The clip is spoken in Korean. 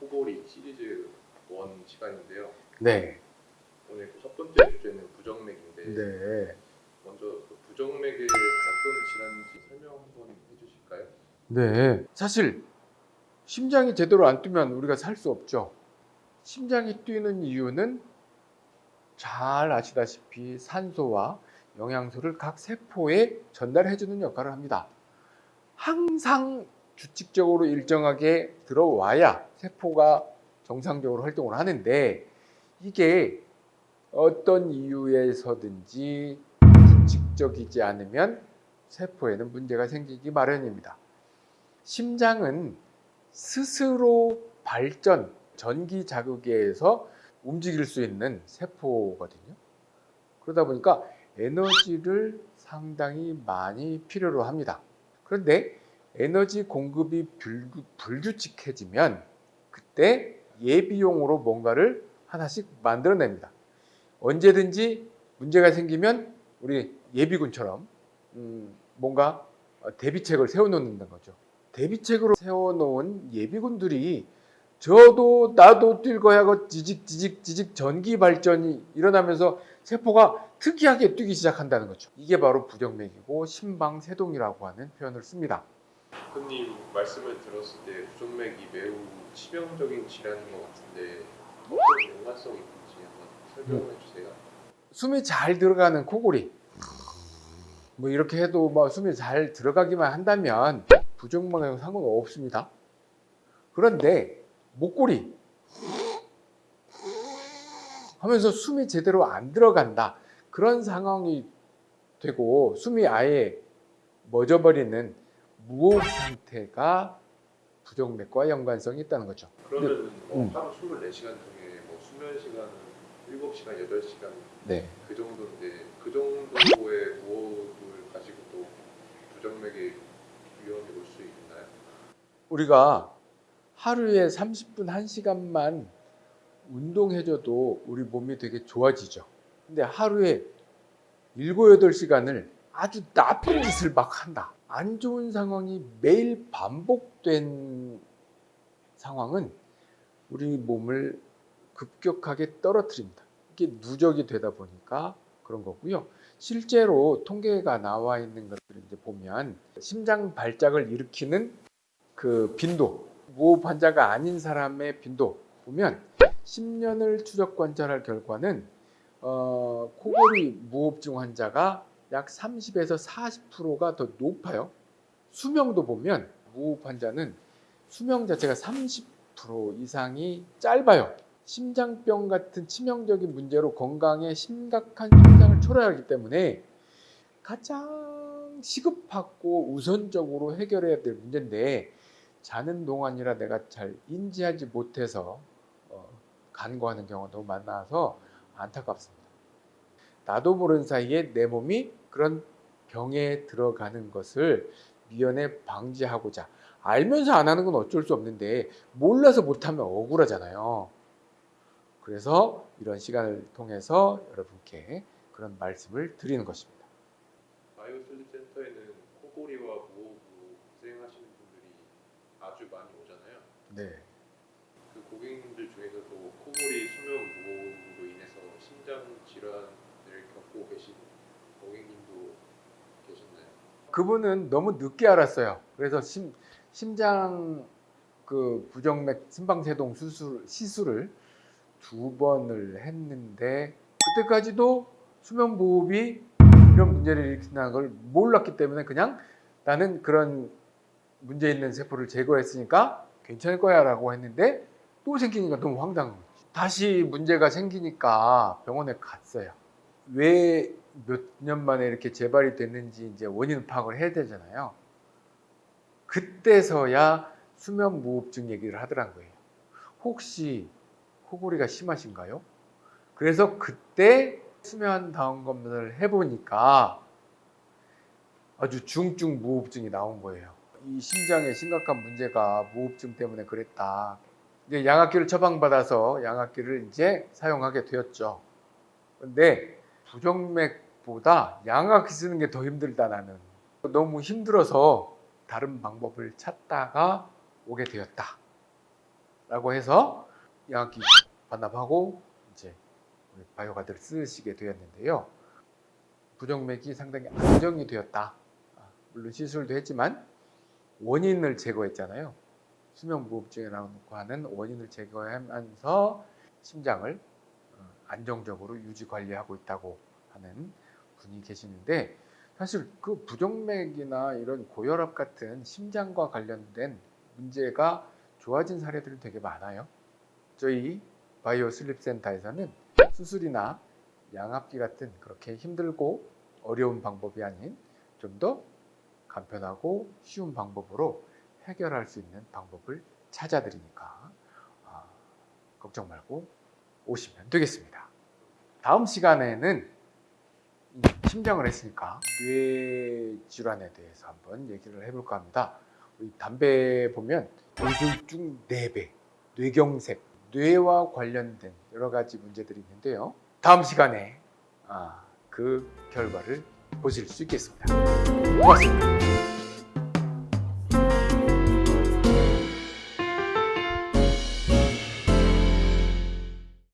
코골이 시리즈 1 시간인데요. 네. 오늘 그 첫 번째 주제는 부정맥인데 네. 먼저 그 부정맥의 어떤 질환인지 설명 한번 해주실까요? 네. 사실 심장이 제대로 안 뛰면 우리가 살 수 없죠. 심장이 뛰는 이유는 잘 아시다시피 산소와 영양소를 각 세포에 전달해 주는 역할을 합니다. 항상 규칙적으로 일정하게 들어와야 세포가 정상적으로 활동을 하는데 이게 어떤 이유에서든지 규칙적이지 않으면 세포에는 문제가 생기기 마련입니다. 심장은 스스로 발전, 전기 자극에 의해서 움직일 수 있는 세포거든요. 그러다 보니까 에너지를 상당히 많이 필요로 합니다. 그런데 에너지 공급이 불규, 불규칙해지면 그때 예비용으로 뭔가를 하나씩 만들어냅니다. 언제든지 문제가 생기면 우리 예비군처럼 음, 뭔가 대비책을 세워놓는 거죠. 대비책으로 세워놓은 예비군들이 저도 나도 뛸 거야 하고 지직 지직 지직 전기 발전이 일어나면서 세포가 특이하게 뛰기 시작한다는 거죠. 이게 바로 부정맥이고 심방세동이라고 하는 표현을 씁니다. 대표님 말씀을 들었을 때 부정맥이 매우 치명적인 질환인 것 같은데 어떤 연관성이 있는지 한번 설명해 주세요. 숨이 잘 들어가는 코골이 뭐 이렇게 해도 뭐 숨이 잘 들어가기만 한다면 부정맥하고 상관없습니다. 그런데 목골이 하면서 숨이 제대로 안 들어간다 그런 상황이 되고 숨이 아예 멎어버리는 무호흡 상태가 부정맥과 연관성이 있다는 거죠. 그러면 뭐 음. 하루 24시간 중에 뭐 수면 시간은 7시간, 8시간 네. 그 정도인데 그 정도의 무호흡을 가지고도 부정맥의 위험이 올 수 있나요? 우리가 하루에 30분 1시간만 운동해줘도 우리 몸이 되게 좋아지죠. 근데 하루에 7, 8시간을 아주 나쁜 짓을 막 한다. 안 좋은 상황이 매일 반복된 상황은 우리 몸을 급격하게 떨어뜨립니다. 이게 누적이 되다 보니까 그런 거고요. 실제로 통계가 나와 있는 것들을 이제 보면 심장 발작을 일으키는 그 빈도, 무호흡 환자가 아닌 사람의 빈도 보면 10년을 추적 관찰할 결과는 어, 코골이 무호흡증 환자가 약 30에서 40%가 더 높아요. 수명도 보면 무호흡 환자는 수명 자체가 30% 이상이 짧아요. 심장병 같은 치명적인 문제로 건강에 심각한 손상을 초래하기 때문에 가장 시급하고 우선적으로 해결해야 될 문제인데 자는 동안이라 내가 잘 인지하지 못해서 어, 간과하는 경우도 많아서 안타깝습니다. 나도 모르는 사이에 내 몸이 그런 병에 들어가는 것을 미연에 방지하고자 알면서 안 하는 건 어쩔 수 없는데 몰라서 못하면 억울하잖아요. 그래서 이런 시간을 통해서 여러분께 그런 말씀을 드리는 것입니다. 바이오 슬립 센터에는 코골이와 무호흡으로 고생하시는 분들이 아주 많이 오잖아요. 네. 그 고객님들 중에서도 코골이 수면 무호흡으로 인해서 심장 질환을 겪고 계신? 그분은 너무 늦게 알았어요. 그래서 심, 심장 그 부정맥 심방세동 수술 시술을 두 번을 했는데 그때까지도 수면 무호흡이 이런 문제를 일으킨다는 걸 몰랐기 때문에 그냥 나는 그런 문제 있는 세포를 제거했으니까 괜찮을 거야 라고 했는데 또 생기니까 너무 황당한 거지. 다시 문제가 생기니까 병원에 갔어요. 왜 몇 년 만에 이렇게 재발이 됐는지 이제 원인 파악을 해야 되잖아요. 그때서야 수면 무호흡증 얘기를 하더란 거예요. 혹시 코골이가 심하신가요? 그래서 그때 수면 다운 검사를 해보니까 아주 중증 무호흡증이 나온 거예요. 이 심장에 심각한 문제가 무호흡증 때문에 그랬다. 이제 양압기를 처방받아서 양압기를 이제 사용하게 되었죠. 근데 부정맥 보다 양압기 쓰는 게 더 힘들다 나는. 너무 힘들어서 다른 방법을 찾다가 오게 되었다. 라고 해서 양압기 반납하고 이제 바이오가드를 쓰시게 되었는데요. 부정맥이 상당히 안정이 되었다. 아, 물론 시술도 했지만 원인을 제거했잖아요. 수면무호흡증이라고 하는 원인을 제거하면서 심장을 어, 안정적으로 유지 관리하고 있다고 하는 분이 계시는데 사실 그 부정맥이나 이런 고혈압 같은 심장과 관련된 문제가 좋아진 사례들이 되게 많아요. 저희 바이오 슬립 센터에서는 수술이나 양압기 같은 그렇게 힘들고 어려운 방법이 아닌 좀 더 간편하고 쉬운 방법으로 해결할 수 있는 방법을 찾아드리니까 아, 걱정 말고 오시면 되겠습니다. 다음 시간에는 이 심장을 했으니까 뇌 질환에 대해서 한번 얘기를 해볼까 합니다. 우리 담배 보면 뇌졸중 4배, 뇌경색, 뇌와 관련된 여러 가지 문제들이 있는데요. 다음 시간에 아, 그 결과를 보실 수 있겠습니다. 고맙습니다.